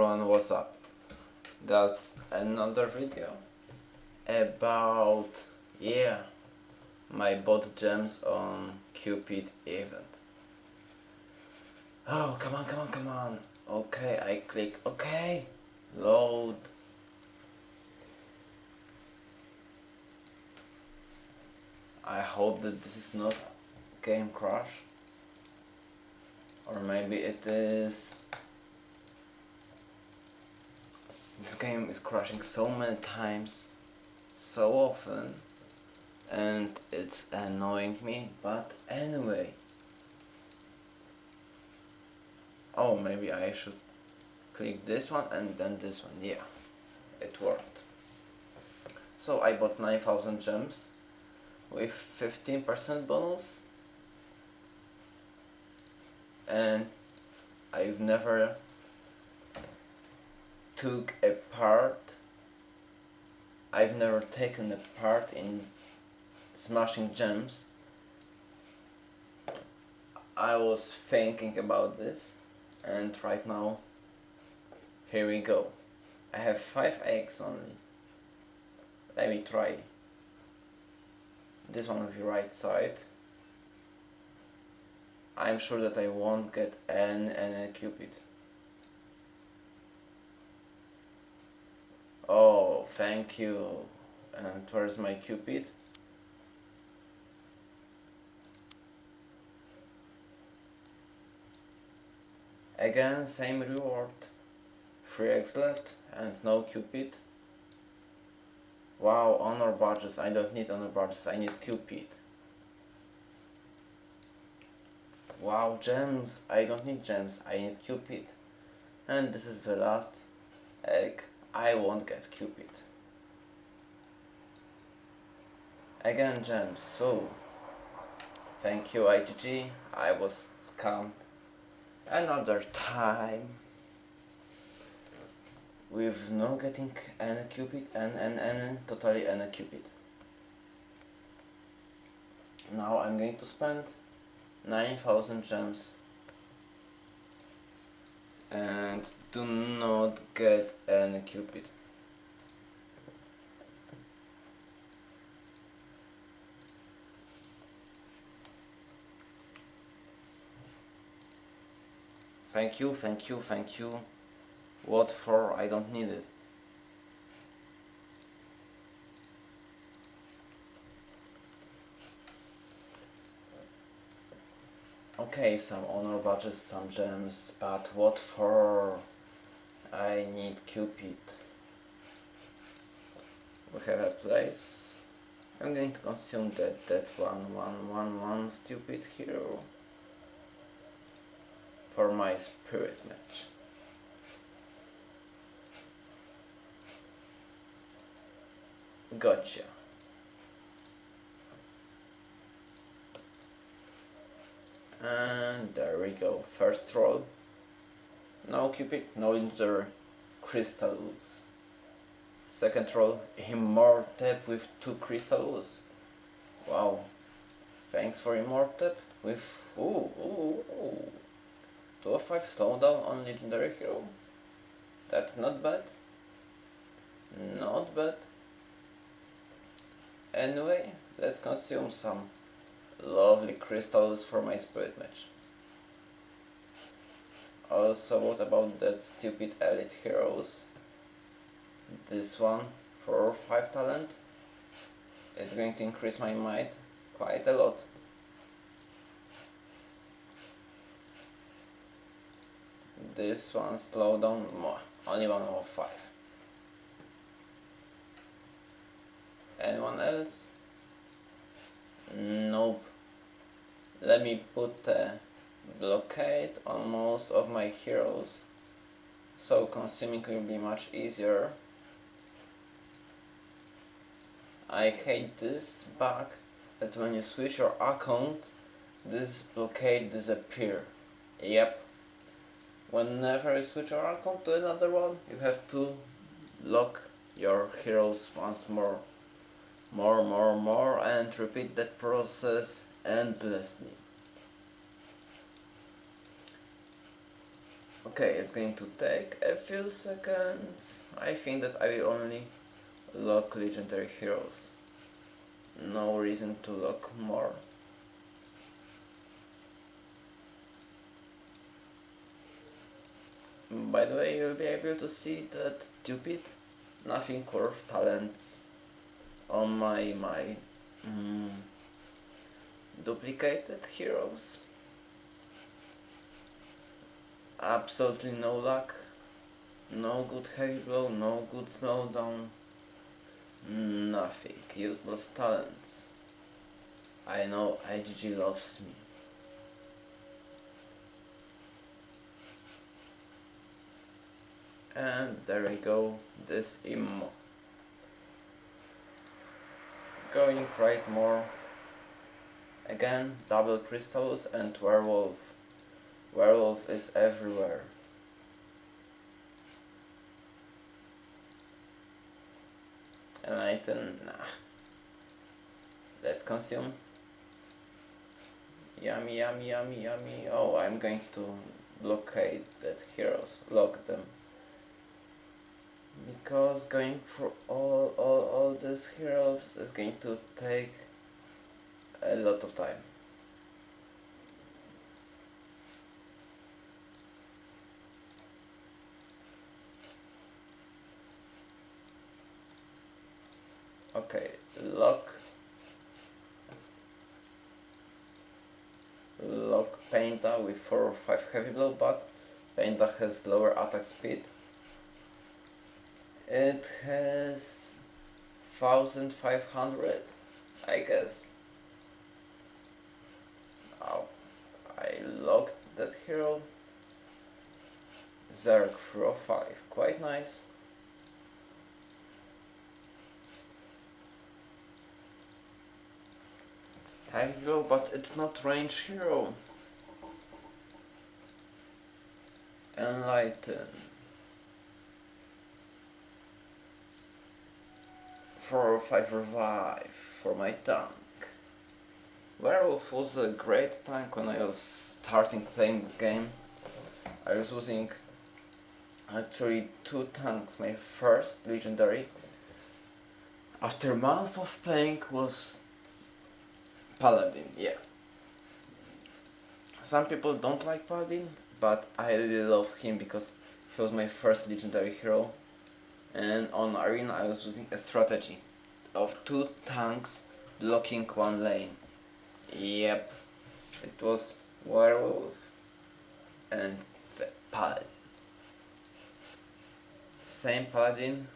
Everyone, what's up? That's another video about, yeah, my bot gems on Cupid event. Oh, come on, come on, come on. Okay, I click OK. Load. I hope that this is not game crash. Or maybe it is. This game is crashing so many times, so often, and it's annoying me, but anyway. Oh, maybe I should click this one and then this one, yeah, it worked. So I bought 9000 gems with 15% bonus and I've never took a part. I've never taken a part in smashing gems. I was thinking about this and right now here we go. I have 5 eggs only. Let me try this one on the right side. I'm sure that I won't get an, an cupid oh thank you and where's my cupid again same reward 3 eggs left and no cupid Wow, honor badges. I don't need honor badges, I need Cupid. Wow, gems. I don't need gems, I need Cupid. And this is the last egg. I won't get Cupid. Again gems, so thank you IGG, I was scammed another time with no getting any cupid and, and, and totally any cupid. Now I'm going to spend 9000 gems and do not get any cupid. Thank you, thank you, thank you. What for? I don't need it. Okay, some honor badges, some gems, but what for? I need Cupid. We have a place. I'm going to consume that, that one, one, one, one stupid hero for my Spirit Mage. Gotcha. And there we go. First roll. No Cupid, no injury. crystals. Second roll. Immortep with two crystals. Wow. Thanks for Immortep with... Ooh, ooh, ooh. 205 slowdown on Legendary Hero. That's not bad. Not bad. Anyway, let's consume some lovely crystals for my Spirit Mage. Also, what about that stupid elite heroes? This one for 5 talent. It's going to increase my might quite a lot. This one slow down more, only one more 5. Anyone else? Nope. Let me put a blockade on most of my heroes so consuming will be much easier. I hate this bug that when you switch your account this blockade disappear. Yep. Whenever you switch your account to another one you have to lock your heroes once more more, more, more and repeat that process endlessly. Okay, it's going to take a few seconds. I think that I will only lock legendary heroes. No reason to lock more. By the way, you'll be able to see that stupid, nothing curve talents on my my mm, duplicated heroes. Absolutely no luck, no good heavy blow, no good slowdown, nothing, useless talents. I know IGG loves me. And there we go, this immo. Going right more. Again, double crystals and werewolf. Werewolf is everywhere. An item, nah. Let's consume. Yummy, yummy, yummy, yummy. Oh, I'm going to blockade that heroes, lock them because going for all, all, all these heroes is going to take a lot of time. Okay, lock lock Painter with 4 or 5 heavy blow, but Painter has lower attack speed it has 1500 I guess oh I locked that hero Zerg 5 quite nice Hero, but it's not range hero. Enlighten. 4 or 5 revive for my tank. Werewolf was a great tank when I was starting playing this game. I was using actually two tanks, my first legendary after a month of playing was Paladin, yeah. Some people don't like Paladin, but I really love him because he was my first legendary hero and on arena I was using a strategy of two tanks blocking one lane. Yep, it was werewolf and the. Same Paladin,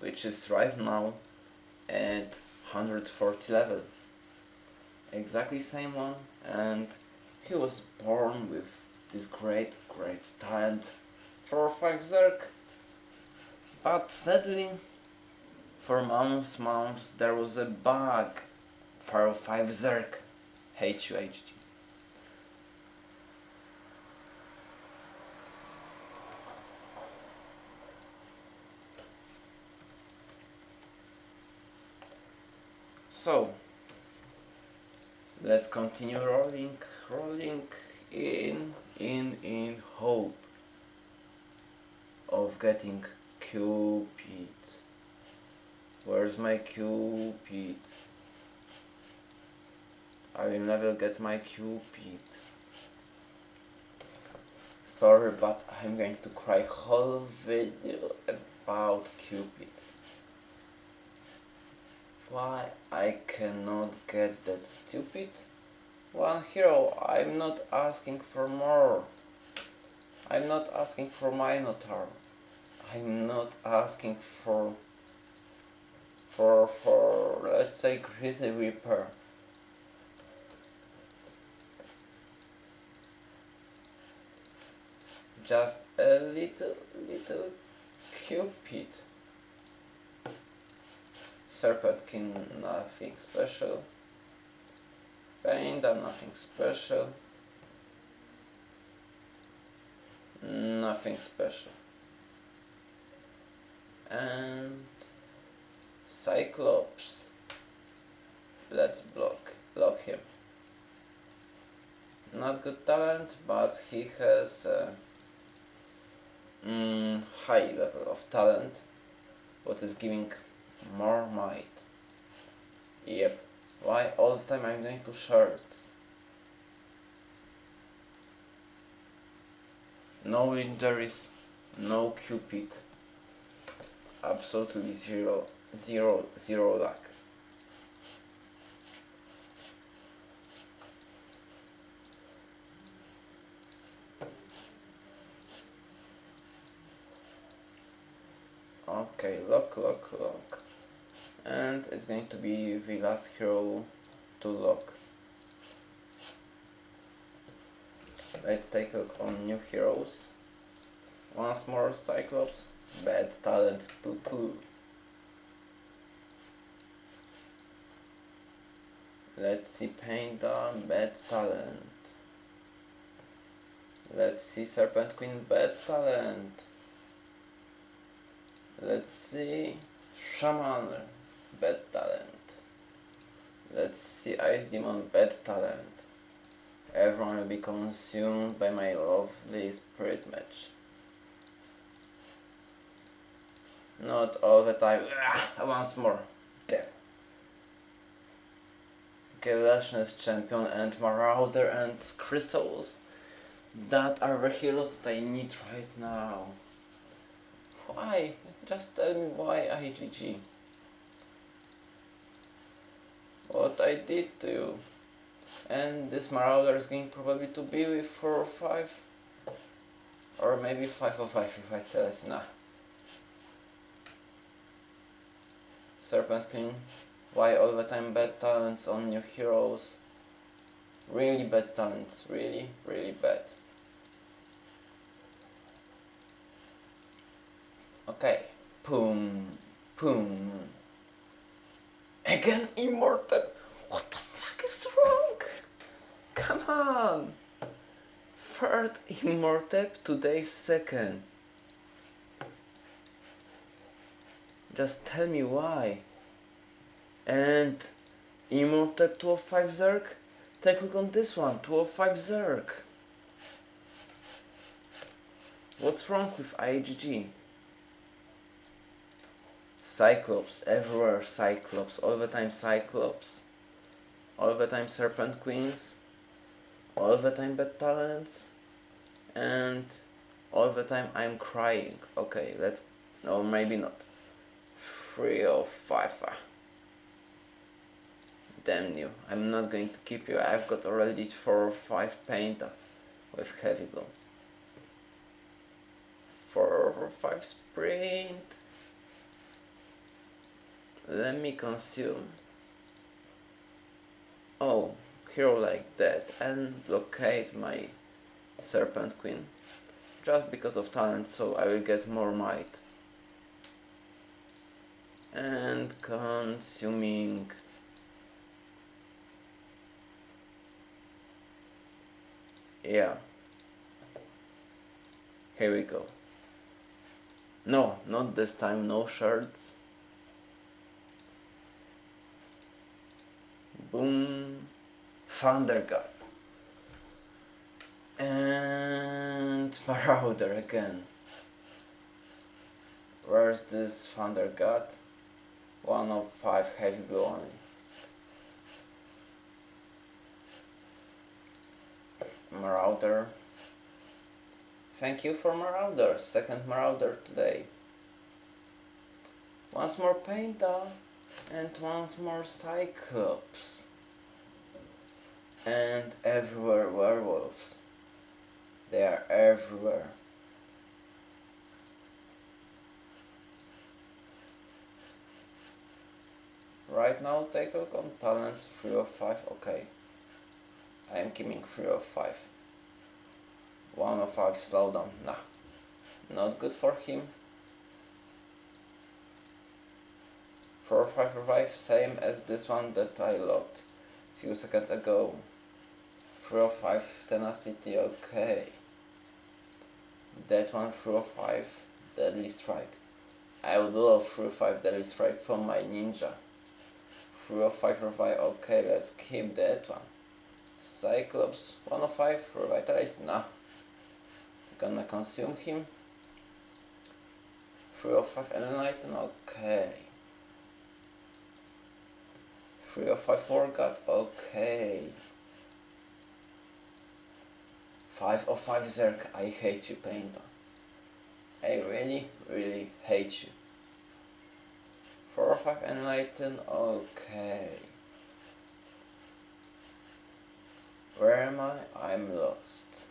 which is right now at 140 level. Exactly same one, and he was born with this great, great talent for Faxerk. But sadly, for months, months, there was a bug for Zerk H2HG. So, let's continue rolling, rolling in, in, in hope of getting Cupid. Where's my Cupid? I will never get my Cupid. Sorry, but I'm going to cry whole video about Cupid. Why I cannot get that stupid one hero? I'm not asking for more. I'm not asking for Minotaur. I'm not asking for for for let's say Grizzly Reaper. Just a little little Cupid. Serpentkin nothing special. Painta nothing special. Nothing special and Cyclops let's block block him not good talent but he has uh, mm, high level of talent, what is giving more might. Yep, why all the time I'm going to shirts? No injuries, no cupid, absolutely zero, zero, zero luck. Okay, lock, lock, lock. And it's going to be the last hero to lock. Let's take a look on new heroes. Once more Cyclops, bad talent, poo poo. Let's see Painter, bad talent. Let's see Serpent Queen, bad talent. Let's see Shaman, bad talent. Let's see Ice Demon, bad talent. Everyone will be consumed by my lovely Spirit Mage. Not all the time. Ah, once more. There. Galatians champion and Marauder and Crystals. That are the heroes that I need right now. Why? Just tell me why IGG. What I did to you. And this Marauder is going probably to be with 4 or 5. Or maybe 5 or 5 if I tell us nah. Serpent King. Why all the time bad talents on new heroes? Really bad talents, really, really bad. Okay. Boom. Boom. Again immortal. What the fuck is wrong? Come on. Third immortal, today second. Just tell me why. And immortal 205 Zerg? Take a look on this one, 205 Zerg. What's wrong with IGG? Cyclops, everywhere Cyclops, all the time Cyclops, all the time Serpent Queens, all the time bad talents, and all the time I'm crying. Okay, let's, no, maybe not. Three or five. Damn you, I'm not going to keep you, I've got already four or five paint with heavy blow. Four or five sprint. Let me consume. Oh, hero like that and blockade my Serpent Queen. Just because of talent, so I will get more might. And consuming. Yeah. Here we go. No, not this time, no shirts. Boom. Thunder God. And Marauder again. Where's this Thunder God? One of five heavy only. Marauder. Thank you for Marauder, second Marauder today. Once more Painta and once more Cyclops. And everywhere werewolves. They are everywhere. Right now take a look on talents 3 of 5, okay. I am keeping 3 of 5. 1 of 5 slowdown, nah. Not good for him. 4 of 5 revive, same as this one that I logged few seconds ago. 3 of 5 tenacity, okay. That one 3 of 5 deadly strike. I would love 3 of 5 deadly strike from my ninja. 3 of 5 revive, okay, let's keep that one. Cyclops, 1 of 5 revitalize, nah. Gonna consume him. Three or five enlighten, okay. Three or five forgot, okay. Five or five Zerk, I hate you, Painter. I really, really hate you. Four or five enlighten, okay. Where am I? I'm lost.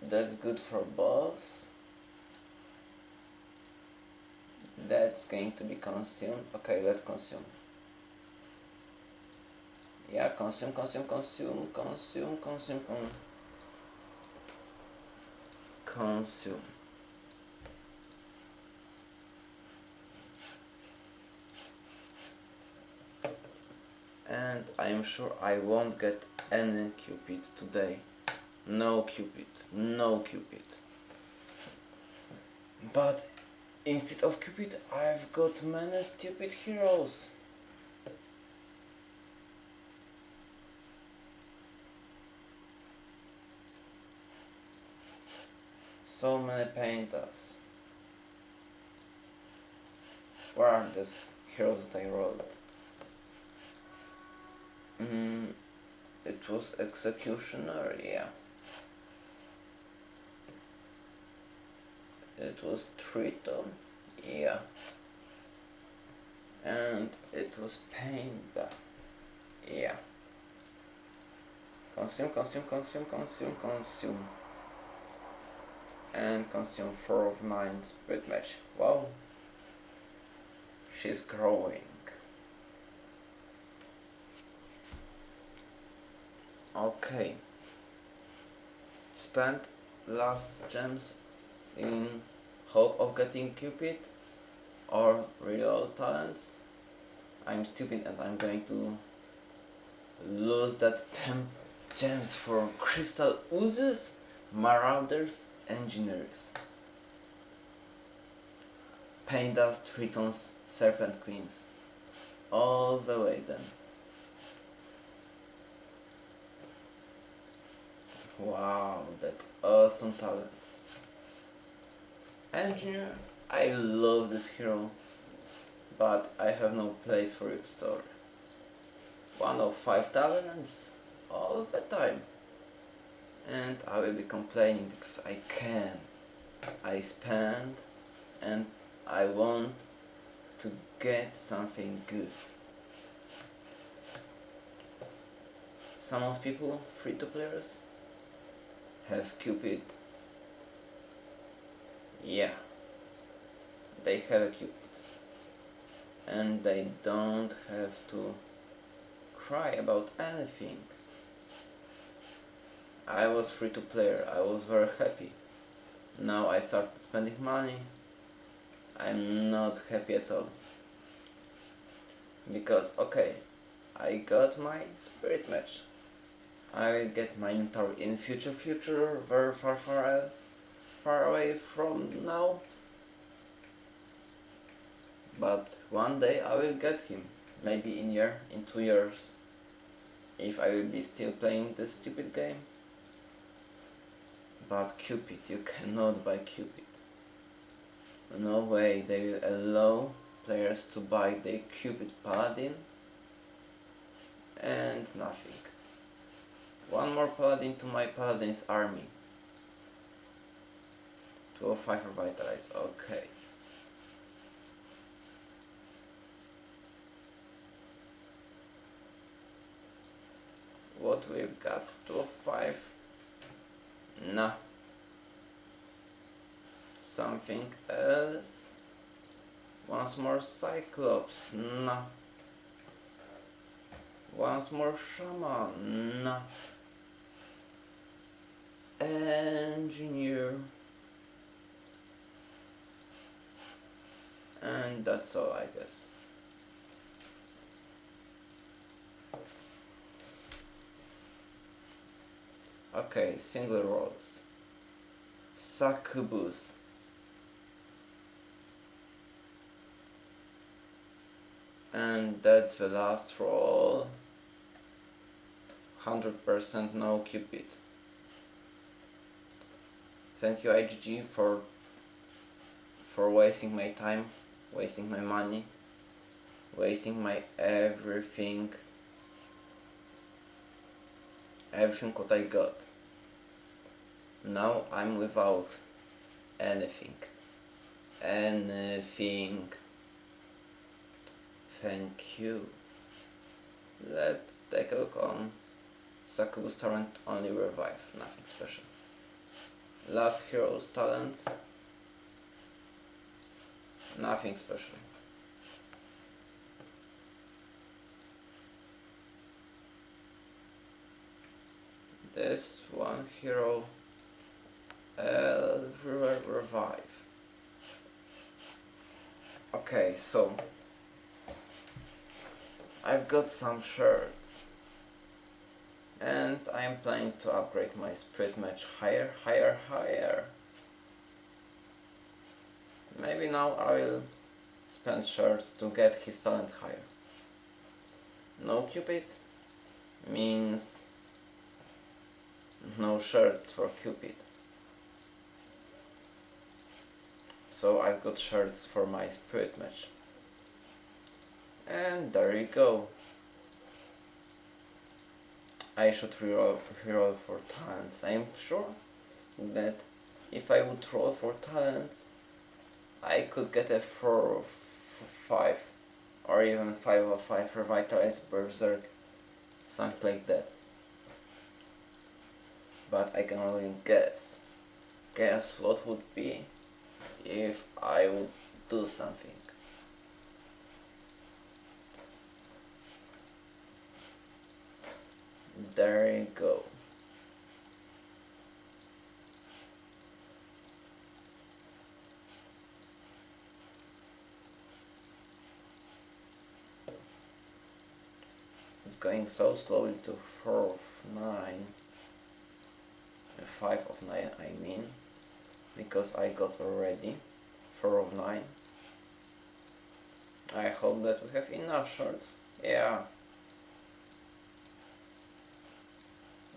That's good for boss. That's going to be consumed. Okay, let's consume. Yeah, consume, consume, consume, consume, consume, consume. Consume. And I am sure I won't get any Cupid today. No Cupid, no Cupid. But instead of Cupid, I've got many stupid heroes. So many painters. Where are these heroes they wrote? Mm, it was Executioner, yeah. It was Triton, yeah. And it was Painter, yeah. Consume, consume, consume, consume, consume. And consume 4 of 9 Spirit Mage. Wow. She's growing. Okay. Spent last gems in hope of getting Cupid or real talents. I'm stupid and I'm going to lose that 10 gems for crystal oozes, marauders, engineers. Pain dust, tritons, serpent queens. All the way then. Wow, that's awesome talent. Engineer, I love this hero, but I have no place for your story. One of five talents all the time. And I will be complaining because I can. I spend and I want to get something good. Some of people, free to players, have Cupid. Yeah, they have a Cupid. And they don't have to cry about anything. I was free to player, I was very happy. Now I started spending money. I'm not happy at all. Because, okay, I got my Spirit Mage. I will get my Minotaur in future future, very far far uh, far away from now. But one day I will get him, maybe in year, in two years, if I will be still playing this stupid game. But Cupid, you cannot buy Cupid. No way they will allow players to buy the Cupid Paladin and nothing. One more paladin to my paladin's army. 205 revitalize, okay. What we've got? 205? Nah. Something else? Once more Cyclops? Nah. Once more Shaman? Nah engineer and that's all I guess okay single rolls succubus. And that's the last roll 100% no cupid. Thank you IGG for for wasting my time, wasting my money, wasting my everything, everything what I got. Now I'm without anything, anything. Thank you. Let's take a look on Saku's talent only revive, nothing special. Last hero's talents, nothing special. This one hero everywhere uh, revive. Okay, so I've got some shirts and I'm planning to upgrade my Spirit Mage higher, higher, higher. Maybe now I will spend shirts to get his talent higher. No Cupid means no shirts for Cupid. So I've got shirts for my Spirit Mage. And there you go. I should reroll, reroll for talents. I'm sure that if I would roll for talents, I could get a 4 or 5 or even 5 or 5 revitalized berserk, something like that. But I can only guess. Guess what would be if I would do something. There you go. It's going so slowly to 4 9. 5 of 9 I mean. Because I got already 4 of 9. I hope that we have enough shards. Yeah,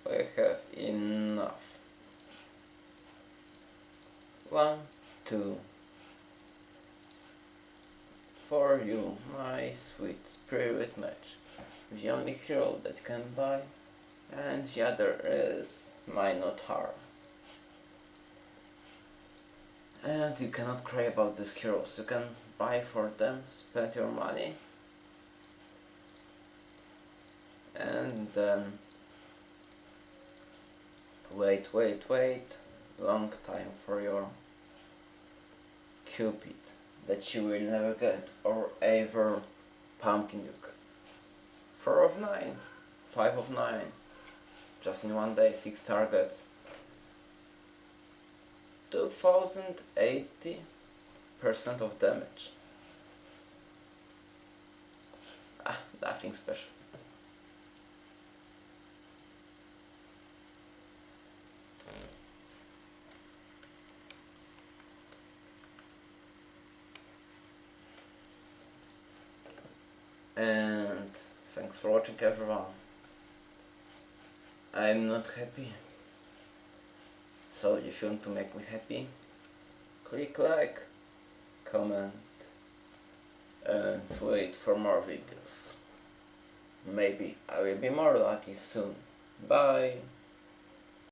we have enough. One, two. For you, my sweet Spirit Mage. The only hero that can buy, and the other is Minotaur. And you cannot cry about these heroes. You can buy for them, spend your money, and then wait, wait, wait, long time for your Cupid that you will never get or ever Pumpkin Duke. 4 of 9, 5 of 9, just in one day, 6 targets. 2080 percent of damage. Ah, nothing special. and thanks for watching everyone. I'm not happy. So if you want to make me happy, click like, comment and wait for more videos. Maybe I will be more lucky soon. Bye!